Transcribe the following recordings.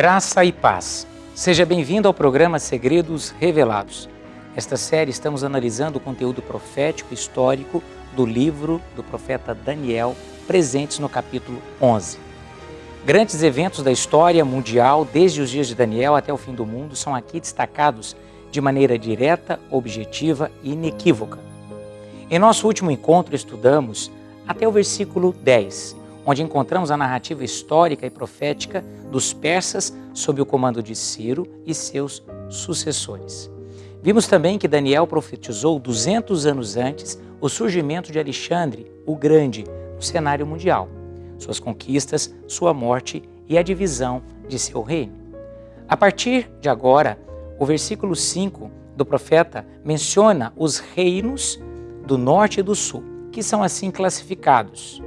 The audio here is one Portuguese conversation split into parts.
Graça e paz. Seja bem-vindo ao programa Segredos Revelados. Nesta série estamos analisando o conteúdo profético histórico do livro do profeta Daniel, presentes no capítulo 11. Grandes eventos da história mundial, desde os dias de Daniel até o fim do mundo, são aqui destacados de maneira direta, objetiva e inequívoca. Em nosso último encontro, estudamos até o versículo 10, onde encontramos a narrativa histórica e profética dos persas sob o comando de Ciro e seus sucessores. Vimos também que Daniel profetizou 200 anos antes o surgimento de Alexandre o Grande no cenário mundial, suas conquistas, sua morte e a divisão de seu reino. A partir de agora, o versículo 5 do profeta menciona os reinos do norte e do sul, que são assim classificados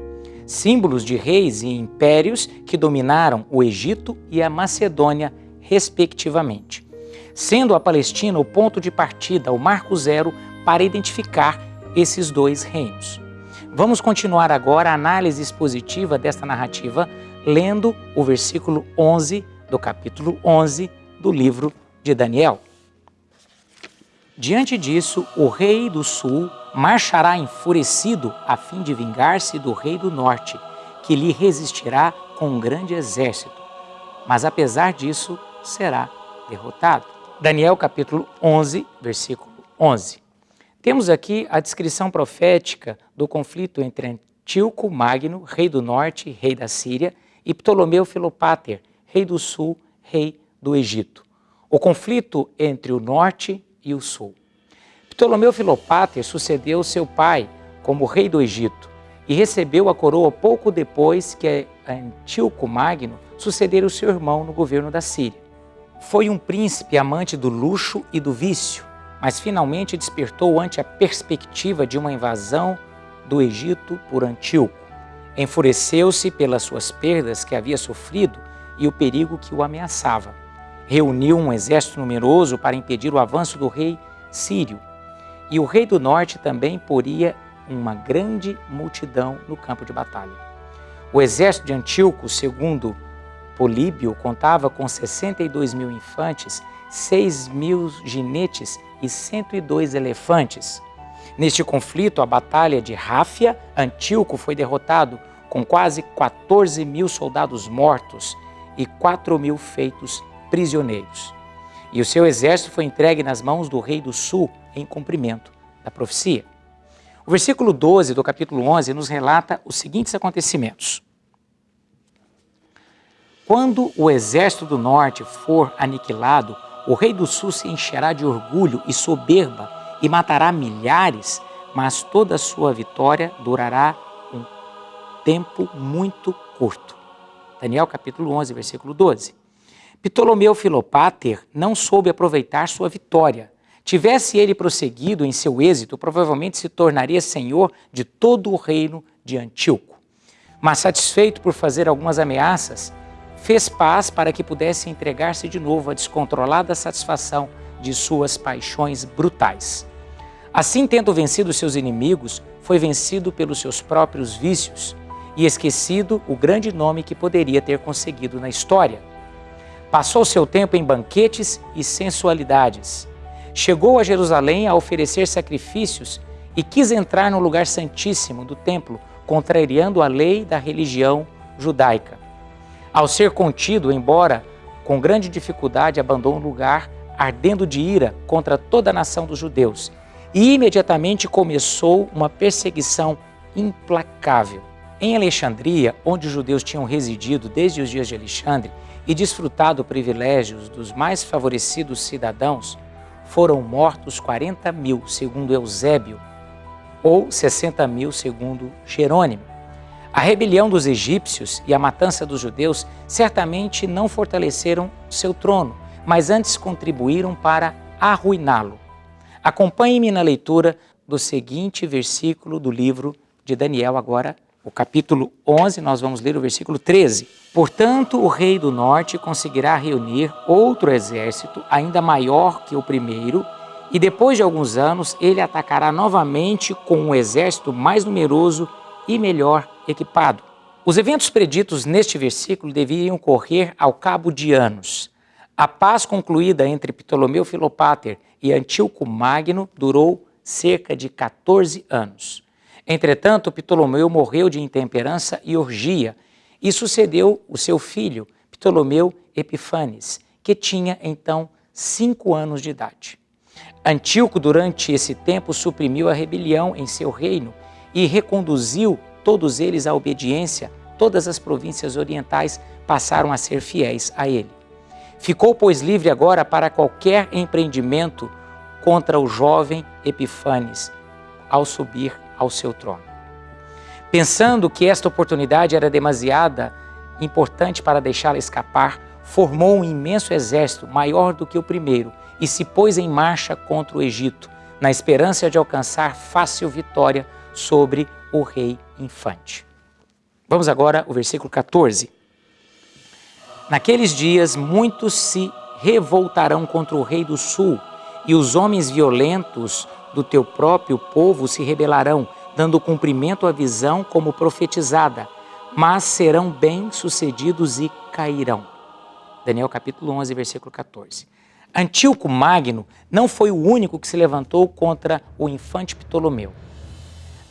símbolos de reis e impérios que dominaram o Egito e a Macedônia, respectivamente, sendo a Palestina o ponto de partida, o marco zero, para identificar esses dois reinos. Vamos continuar agora a análise expositiva desta narrativa, lendo o versículo 11 do capítulo 11 do livro de Daniel. Diante disso, o rei do sul marchará enfurecido a fim de vingar-se do rei do norte, que lhe resistirá com um grande exército. Mas apesar disso, será derrotado. Daniel capítulo 11, versículo 11. Temos aqui a descrição profética do conflito entre Antíoco Magno, rei do norte, rei da Síria, e Ptolomeu Filopater, rei do sul, rei do Egito. O conflito entre o norte e o sul. Ptolomeu Filopater sucedeu seu pai como rei do Egito e recebeu a coroa pouco depois que Antíoco Magno sucedera o seu irmão no governo da Síria. Foi um príncipe amante do luxo e do vício, mas finalmente despertou ante a perspectiva de uma invasão do Egito por Antíoco. Enfureceu-se pelas suas perdas que havia sofrido e o perigo que o ameaçava reuniu um exército numeroso para impedir o avanço do rei sírio. E o rei do norte também poria uma grande multidão no campo de batalha. O exército de Antíoco, segundo Políbio, contava com 62 mil infantes, 6 mil ginetes e 102 elefantes. Neste conflito, a batalha de Ráfia, Antíoco foi derrotado com quase 14 mil soldados mortos e 4 mil feitos prisioneiros. E o seu exército foi entregue nas mãos do rei do sul em cumprimento da profecia. O versículo 12 do capítulo 11 nos relata os seguintes acontecimentos. Quando o exército do norte for aniquilado, o rei do sul se encherá de orgulho e soberba e matará milhares, mas toda a sua vitória durará um tempo muito curto. Daniel capítulo 11, versículo 12. Ptolomeu Filopater não soube aproveitar sua vitória. Tivesse ele prosseguido em seu êxito, provavelmente se tornaria senhor de todo o reino de Antíoco. Mas satisfeito por fazer algumas ameaças, fez paz para que pudesse entregar-se de novo à descontrolada satisfação de suas paixões brutais. Assim, tendo vencido seus inimigos, foi vencido pelos seus próprios vícios e esquecido o grande nome que poderia ter conseguido na história. Passou seu tempo em banquetes e sensualidades. Chegou a Jerusalém a oferecer sacrifícios e quis entrar no lugar santíssimo do templo, contrariando a lei da religião judaica. Ao ser contido, embora com grande dificuldade, abandonou o lugar, ardendo de ira contra toda a nação dos judeus. E imediatamente começou uma perseguição implacável. Em Alexandria, onde os judeus tinham residido desde os dias de Alexandre, e desfrutado privilégios dos mais favorecidos cidadãos, foram mortos 40 mil, segundo Eusébio, ou 60 mil, segundo Jerônimo. A rebelião dos egípcios e a matança dos judeus certamente não fortaleceram seu trono, mas antes contribuíram para arruiná-lo. Acompanhe-me na leitura do seguinte versículo do livro de Daniel, agora o capítulo 11, nós vamos ler o versículo 13. Portanto, o rei do norte conseguirá reunir outro exército, ainda maior que o primeiro, e depois de alguns anos ele atacará novamente com um exército mais numeroso e melhor equipado. Os eventos preditos neste versículo deveriam ocorrer ao cabo de anos. A paz concluída entre Ptolomeu Filopater e Antíoco Magno durou cerca de 14 anos. Entretanto, Ptolomeu morreu de intemperança e orgia, e sucedeu o seu filho, Ptolomeu Epifanes, que tinha então cinco anos de idade. Antíoco, durante esse tempo, suprimiu a rebelião em seu reino e reconduziu todos eles à obediência. Todas as províncias orientais passaram a ser fiéis a ele. Ficou, pois, livre agora para qualquer empreendimento contra o jovem Epifanes ao subir ao seu trono. Pensando que esta oportunidade era demasiada importante para deixá-la escapar, formou um imenso exército, maior do que o primeiro, e se pôs em marcha contra o Egito, na esperança de alcançar fácil vitória sobre o rei infante. Vamos agora ao versículo 14. Naqueles dias, muitos se revoltarão contra o rei do sul, e os homens violentos do teu próprio povo se rebelarão, dando cumprimento à visão como profetizada, mas serão bem-sucedidos e cairão. Daniel capítulo 11, versículo 14. Antíoco Magno não foi o único que se levantou contra o infante Ptolomeu.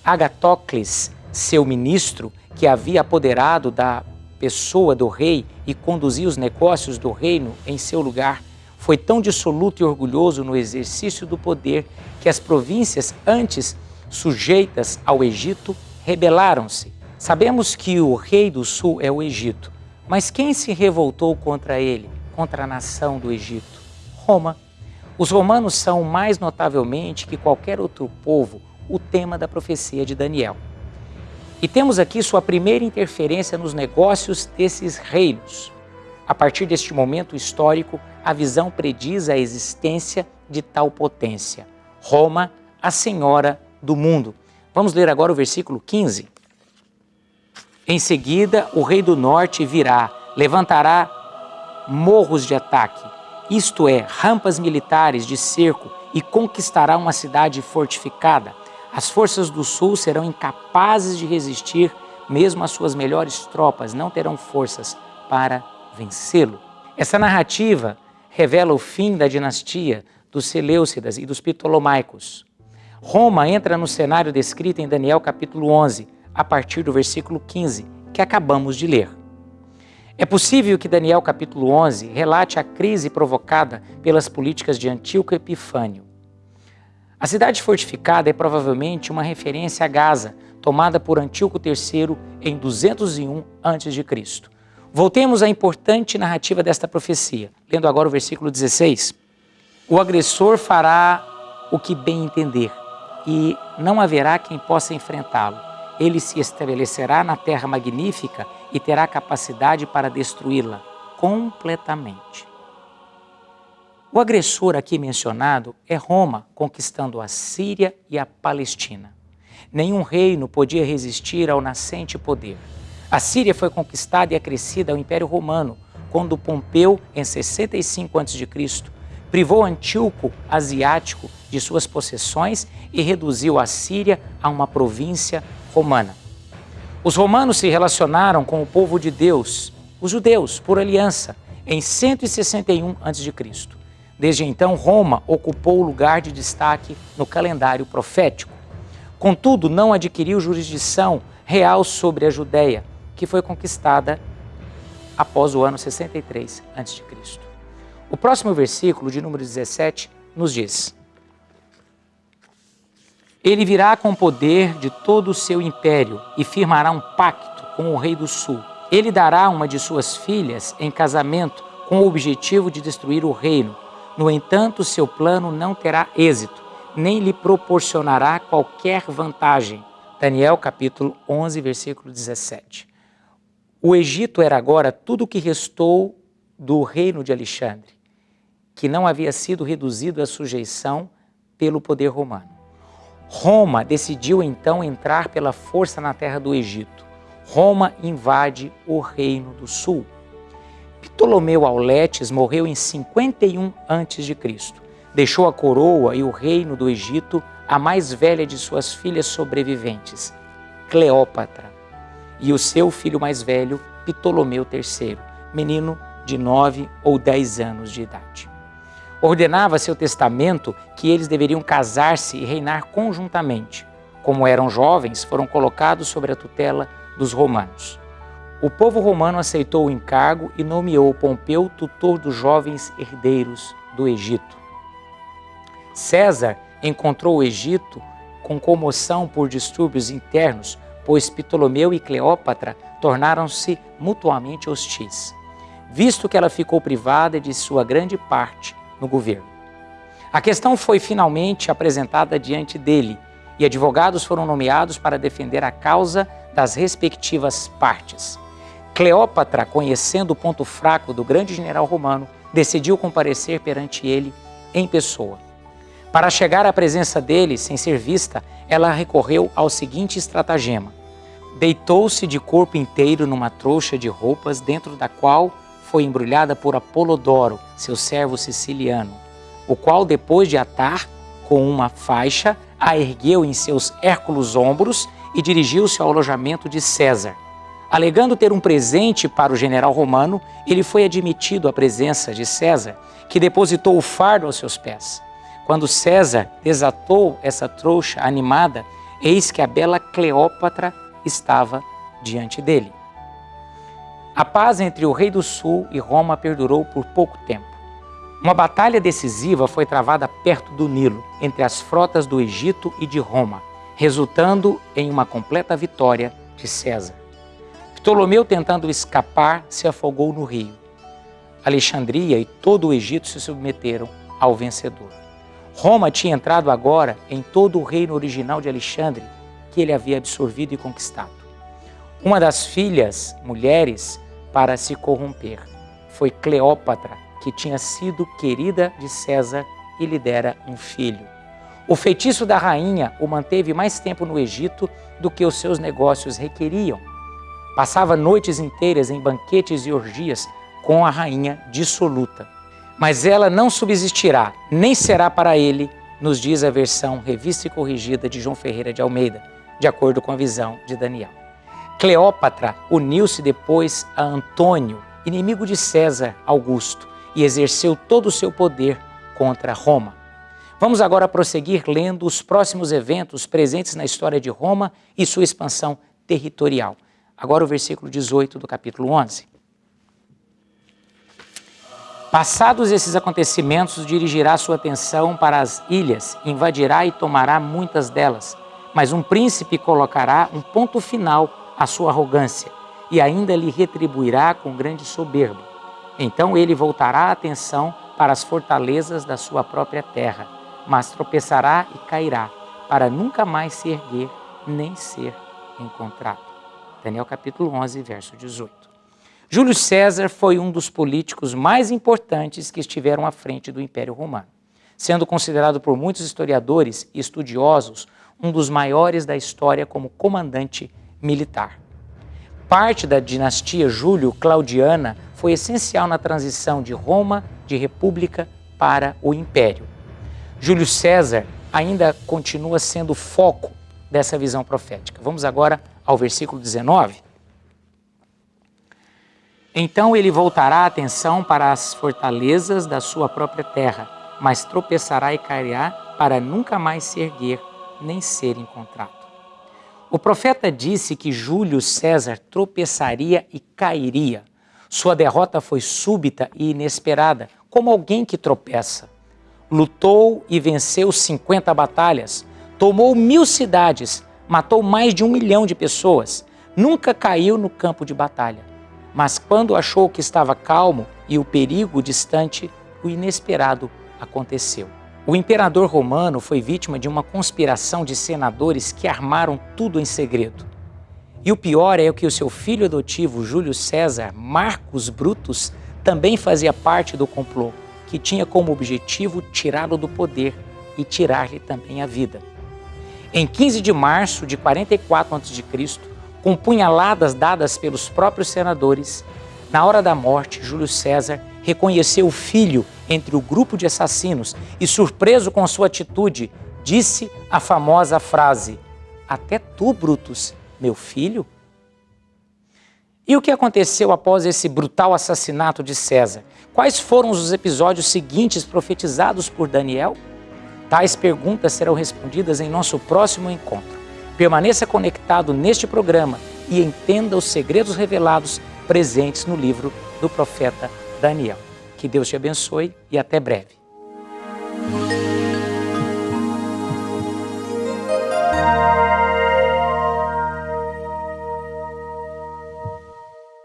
Agatócles, seu ministro, que havia apoderado da pessoa do rei e conduzia os negócios do reino em seu lugar, foi tão dissoluto e orgulhoso no exercício do poder que as províncias antes sujeitas ao Egito rebelaram-se. Sabemos que o rei do sul é o Egito, mas quem se revoltou contra ele, contra a nação do Egito? Roma. Os romanos são, mais notavelmente que qualquer outro povo, o tema da profecia de Daniel. E temos aqui sua primeira interferência nos negócios desses reinos. A partir deste momento histórico, a visão prediz a existência de tal potência. Roma, a senhora do mundo. Vamos ler agora o versículo 15. Em seguida, o rei do norte virá, levantará morros de ataque, isto é, rampas militares de cerco, e conquistará uma cidade fortificada. As forças do sul serão incapazes de resistir, mesmo as suas melhores tropas não terão forças para vencê-lo. Essa narrativa revela o fim da dinastia dos Seleucidas e dos Ptolomaicos. Roma entra no cenário descrito em Daniel capítulo 11, a partir do versículo 15, que acabamos de ler. É possível que Daniel capítulo 11 relate a crise provocada pelas políticas de Antíoco Epifânio. A cidade fortificada é provavelmente uma referência a Gaza, tomada por Antíoco III em 201 a.C. Voltemos à importante narrativa desta profecia, lendo agora o versículo 16. O agressor fará o que bem entender, e não haverá quem possa enfrentá-lo. Ele se estabelecerá na terra magnífica e terá capacidade para destruí-la completamente. O agressor aqui mencionado é Roma, conquistando a Síria e a Palestina. Nenhum reino podia resistir ao nascente poder. A Síria foi conquistada e acrescida ao Império Romano, quando Pompeu, em 65 a.C., privou Antíoco Asiático de suas possessões e reduziu a Síria a uma província romana. Os romanos se relacionaram com o povo de Deus, os judeus, por aliança, em 161 a.C. Desde então, Roma ocupou o lugar de destaque no calendário profético. Contudo, não adquiriu jurisdição real sobre a Judéia, que foi conquistada após o ano 63 a.C. O próximo versículo, de número 17, nos diz: Ele virá com o poder de todo o seu império e firmará um pacto com o rei do sul. Ele dará uma de suas filhas em casamento com o objetivo de destruir o reino. No entanto, seu plano não terá êxito, nem lhe proporcionará qualquer vantagem. Daniel capítulo 11, versículo 17. O Egito era agora tudo o que restou do reino de Alexandre, que não havia sido reduzido à sujeição pelo poder romano. Roma decidiu então entrar pela força na terra do Egito. Roma invade o reino do sul. Ptolomeu Auletes morreu em 51 a.C. Deixou a coroa e o reino do Egito à mais velha de suas filhas sobreviventes, Cleópatra e o seu filho mais velho, Ptolomeu III, menino de nove ou dez anos de idade. Ordenava seu testamento que eles deveriam casar-se e reinar conjuntamente. Como eram jovens, foram colocados sob a tutela dos romanos. O povo romano aceitou o encargo e nomeou Pompeu tutor dos jovens herdeiros do Egito. César encontrou o Egito com comoção por distúrbios internos, pois Ptolomeu e Cleópatra tornaram-se mutuamente hostis, visto que ela ficou privada de sua grande parte no governo. A questão foi finalmente apresentada diante dele e advogados foram nomeados para defender a causa das respectivas partes. Cleópatra, conhecendo o ponto fraco do grande general romano, decidiu comparecer perante ele em pessoa. Para chegar à presença dele sem ser vista, ela recorreu ao seguinte estratagema. Deitou-se de corpo inteiro numa trouxa de roupas, dentro da qual foi embrulhada por Apolodoro, seu servo siciliano, o qual, depois de atar com uma faixa, a ergueu em seus hérculos ombros e dirigiu-se ao alojamento de César. Alegando ter um presente para o general romano, ele foi admitido à presença de César, que depositou o fardo aos seus pés. Quando César desatou essa trouxa animada, eis que a bela Cleópatra estava diante dele. A paz entre o rei do sul e Roma perdurou por pouco tempo. Uma batalha decisiva foi travada perto do Nilo, entre as frotas do Egito e de Roma, resultando em uma completa vitória de César. Ptolomeu, tentando escapar, se afogou no rio. Alexandria e todo o Egito se submeteram ao vencedor. Roma tinha entrado agora em todo o reino original de Alexandre, que ele havia absorvido e conquistado. Uma das filhas, mulheres, para se corromper. Foi Cleópatra, que tinha sido querida de César e lhe dera um filho. O feitiço da rainha o manteve mais tempo no Egito do que os seus negócios requeriam. Passava noites inteiras em banquetes e orgias com a rainha dissoluta. Mas ela não subsistirá, nem será para ele, nos diz a versão revista e corrigida de João Ferreira de Almeida, de acordo com a visão de Daniel. Cleópatra uniu-se depois a Antônio, inimigo de César Augusto, e exerceu todo o seu poder contra Roma. Vamos agora prosseguir lendo os próximos eventos presentes na história de Roma e sua expansão territorial. Agora o versículo 18 do capítulo 11. Passados esses acontecimentos, dirigirá sua atenção para as ilhas, invadirá e tomará muitas delas. Mas um príncipe colocará um ponto final a sua arrogância e ainda lhe retribuirá com grande soberba. Então ele voltará a atenção para as fortalezas da sua própria terra, mas tropeçará e cairá, para nunca mais se erguer nem ser encontrado. Daniel capítulo 11, verso 18. Júlio César foi um dos políticos mais importantes que estiveram à frente do Império Romano, sendo considerado por muitos historiadores e estudiosos um dos maiores da história como comandante militar. Parte da dinastia Júlio-Claudiana foi essencial na transição de Roma de república para o império. Júlio César ainda continua sendo o foco dessa visão profética. Vamos agora ao versículo 19. Então ele voltará a atenção para as fortalezas da sua própria terra, mas tropeçará e cairá para nunca mais se erguer nem ser encontrado. O profeta disse que Júlio César tropeçaria e cairia. Sua derrota foi súbita e inesperada, como alguém que tropeça. Lutou e venceu 50 batalhas, tomou mil cidades, matou mais de um milhão de pessoas, nunca caiu no campo de batalha. Mas quando achou que estava calmo e o perigo distante, o inesperado aconteceu. O imperador romano foi vítima de uma conspiração de senadores que armaram tudo em segredo. E o pior é que o seu filho adotivo, Júlio César Marcos Brutus, também fazia parte do complô, que tinha como objetivo tirá-lo do poder e tirar-lhe também a vida. Em 15 de março de 44 a.C., com punhaladas dadas pelos próprios senadores, na hora da morte, Júlio César reconheceu o filho entre o grupo de assassinos e, surpreso com sua atitude, disse a famosa frase: Até tu, Brutus, meu filho? E o que aconteceu após esse brutal assassinato de César? Quais foram os episódios seguintes profetizados por Daniel? Tais perguntas serão respondidas em nosso próximo encontro. Permaneça conectado neste programa e entenda os segredos revelados presentes no livro do profeta Daniel. Que Deus te abençoe e até breve.